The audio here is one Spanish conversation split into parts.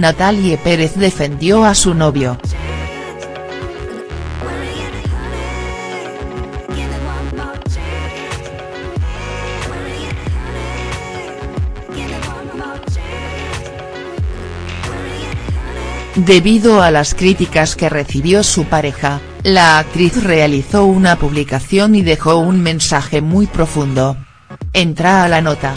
Natalie Pérez defendió a su novio. Debido a las críticas que recibió su pareja, la actriz realizó una publicación y dejó un mensaje muy profundo. Entra a la nota.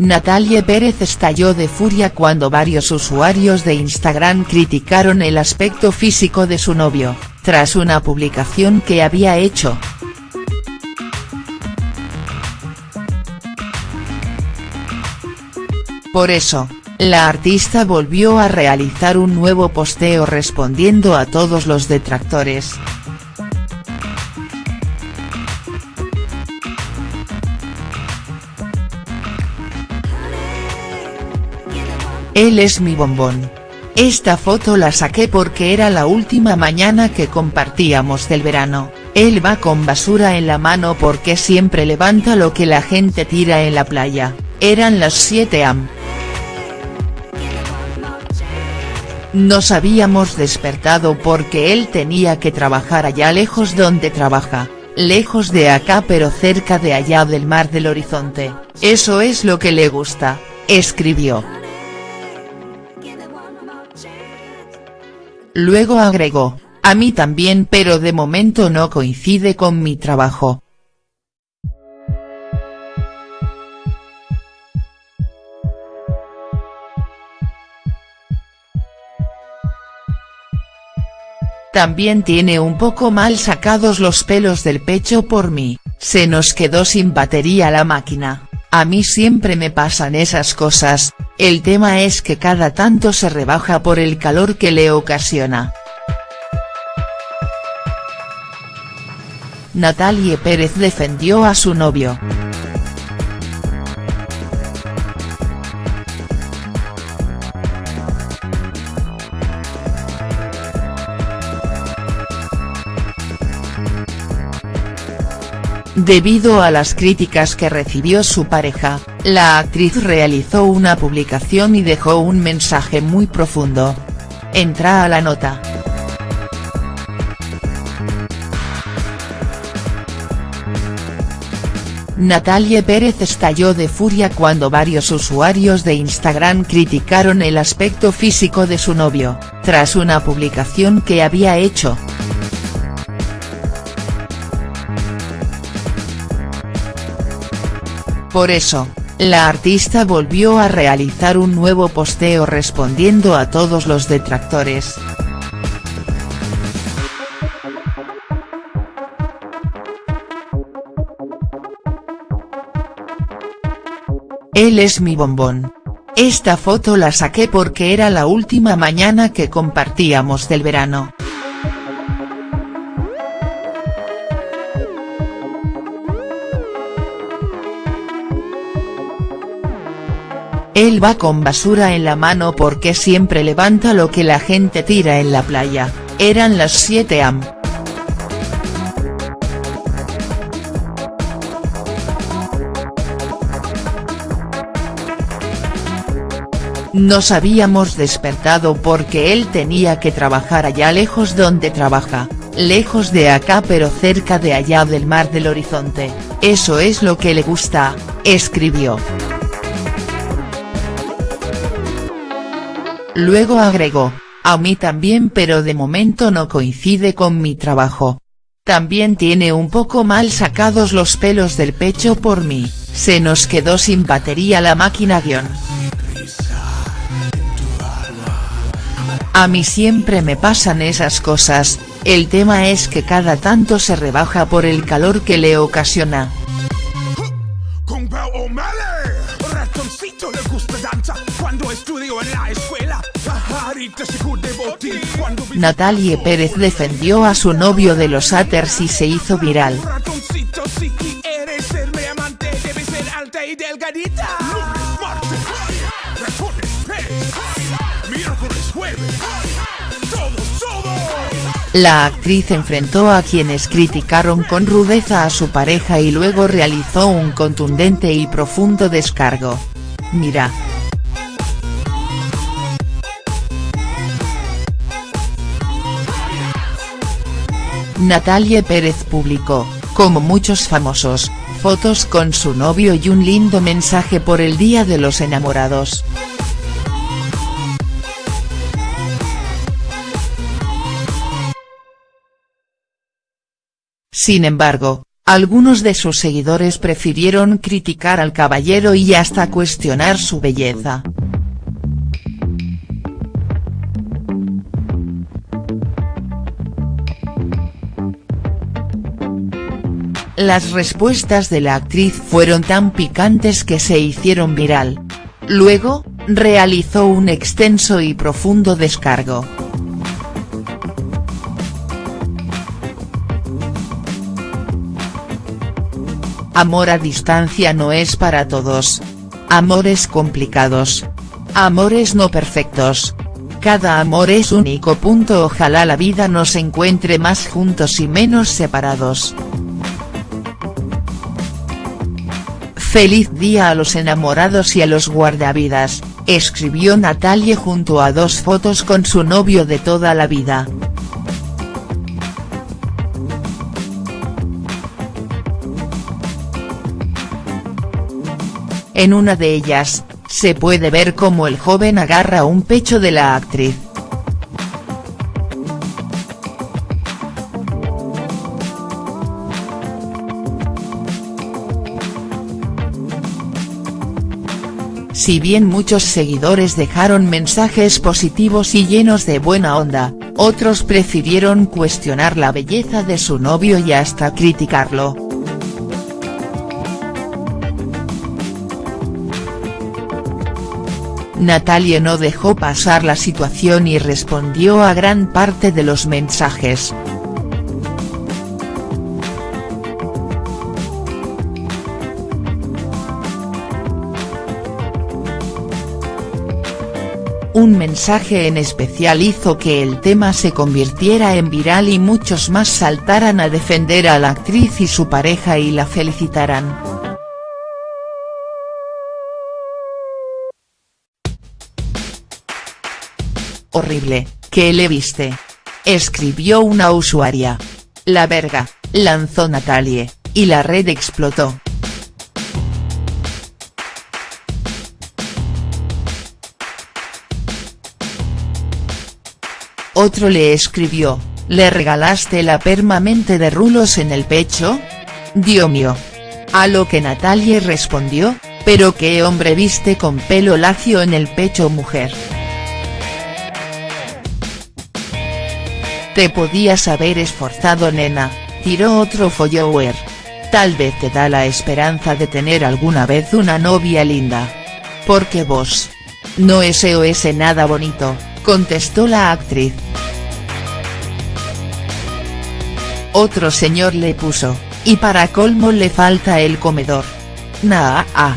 Natalie Pérez estalló de furia cuando varios usuarios de Instagram criticaron el aspecto físico de su novio, tras una publicación que había hecho. Por eso, la artista volvió a realizar un nuevo posteo respondiendo a todos los detractores. Él es mi bombón. Esta foto la saqué porque era la última mañana que compartíamos del verano, él va con basura en la mano porque siempre levanta lo que la gente tira en la playa, eran las 7 am. Nos habíamos despertado porque él tenía que trabajar allá lejos donde trabaja, lejos de acá pero cerca de allá del mar del horizonte, eso es lo que le gusta, escribió. Luego agregó, a mí también pero de momento no coincide con mi trabajo. También tiene un poco mal sacados los pelos del pecho por mí, se nos quedó sin batería la máquina, a mí siempre me pasan esas cosas, el tema es que cada tanto se rebaja por el calor que le ocasiona. Natalie Pérez defendió a su novio. Debido a las críticas que recibió su pareja, la actriz realizó una publicación y dejó un mensaje muy profundo. Entra a la nota. Natalie Pérez estalló de furia cuando varios usuarios de Instagram criticaron el aspecto físico de su novio, tras una publicación que había hecho. Por eso, la artista volvió a realizar un nuevo posteo respondiendo a todos los detractores. Él es mi bombón. Esta foto la saqué porque era la última mañana que compartíamos del verano. Él va con basura en la mano porque siempre levanta lo que la gente tira en la playa, eran las 7 am. Nos habíamos despertado porque él tenía que trabajar allá lejos donde trabaja, lejos de acá pero cerca de allá del mar del horizonte, eso es lo que le gusta, escribió. Luego agregó, a mí también pero de momento no coincide con mi trabajo. También tiene un poco mal sacados los pelos del pecho por mí, se nos quedó sin batería la máquina guion. A mí siempre me pasan esas cosas, el tema es que cada tanto se rebaja por el calor que le ocasiona. Natalie Pérez defendió a su novio de los haters y se hizo viral. La actriz enfrentó a quienes criticaron con rudeza a su pareja y luego realizó un contundente y profundo descargo. Mira. Natalie Pérez publicó, como muchos famosos, fotos con su novio y un lindo mensaje por el Día de los Enamorados. Sin embargo, algunos de sus seguidores prefirieron criticar al caballero y hasta cuestionar su belleza. Las respuestas de la actriz fueron tan picantes que se hicieron viral. Luego, realizó un extenso y profundo descargo. Amor a distancia no es para todos. Amores complicados. Amores no perfectos. Cada amor es único. Ojalá la vida nos encuentre más juntos y menos separados. Feliz día a los enamorados y a los guardavidas, escribió Natalie junto a dos fotos con su novio de toda la vida. En una de ellas, se puede ver cómo el joven agarra un pecho de la actriz. Si bien muchos seguidores dejaron mensajes positivos y llenos de buena onda, otros prefirieron cuestionar la belleza de su novio y hasta criticarlo. Natalie no dejó pasar la situación y respondió a gran parte de los mensajes. Un mensaje en especial hizo que el tema se convirtiera en viral y muchos más saltaran a defender a la actriz y su pareja y la felicitaran. Horrible, ¿qué le viste? Escribió una usuaria. La verga, lanzó Natalie, y la red explotó. Otro le escribió, ¿le regalaste la permanente de rulos en el pecho? Dios mío. A lo que Natalie respondió, pero qué hombre viste con pelo lacio en el pecho mujer. Te podías haber esforzado nena, tiró otro follower. Tal vez te da la esperanza de tener alguna vez una novia linda. Porque vos. No ese nada bonito, contestó la actriz. Otro señor le puso, y para colmo le falta el comedor. Naa. Ah.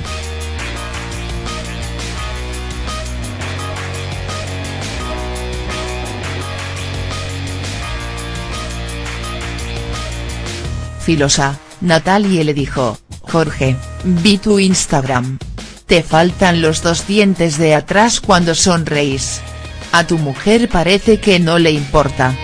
Filosa, Natalie le dijo, Jorge, vi tu Instagram. Te faltan los dos dientes de atrás cuando sonreís. A tu mujer parece que no le importa.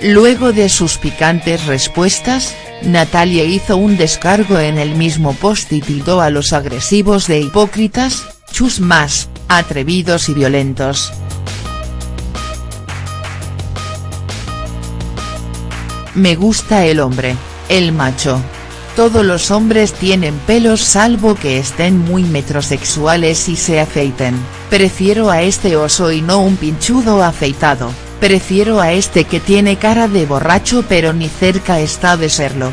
Luego de sus picantes respuestas, Natalia hizo un descargo en el mismo post y tildó a los agresivos de hipócritas, chus más, atrevidos y violentos. Me gusta el hombre, el macho. Todos los hombres tienen pelos salvo que estén muy metrosexuales y se afeiten, prefiero a este oso y no un pinchudo afeitado. Prefiero a este que tiene cara de borracho pero ni cerca está de serlo.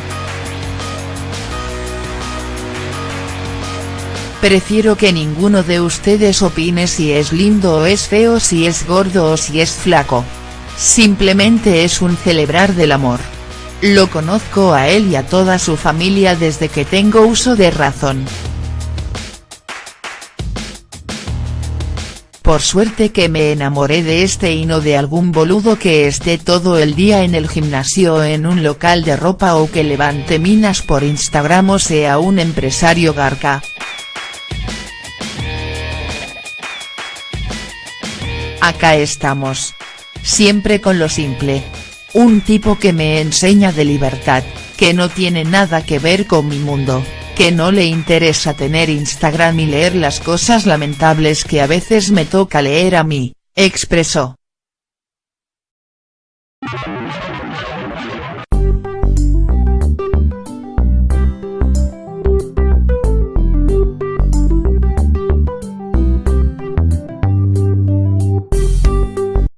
Prefiero que ninguno de ustedes opine si es lindo o es feo si es gordo o si es flaco. Simplemente es un celebrar del amor. Lo conozco a él y a toda su familia desde que tengo uso de razón. Por suerte que me enamoré de este y no de algún boludo que esté todo el día en el gimnasio o en un local de ropa o que levante minas por Instagram o sea un empresario garca. Acá estamos. Siempre con lo simple. Un tipo que me enseña de libertad, que no tiene nada que ver con mi mundo, que no le interesa tener Instagram y leer las cosas lamentables que a veces me toca leer a mí, expresó.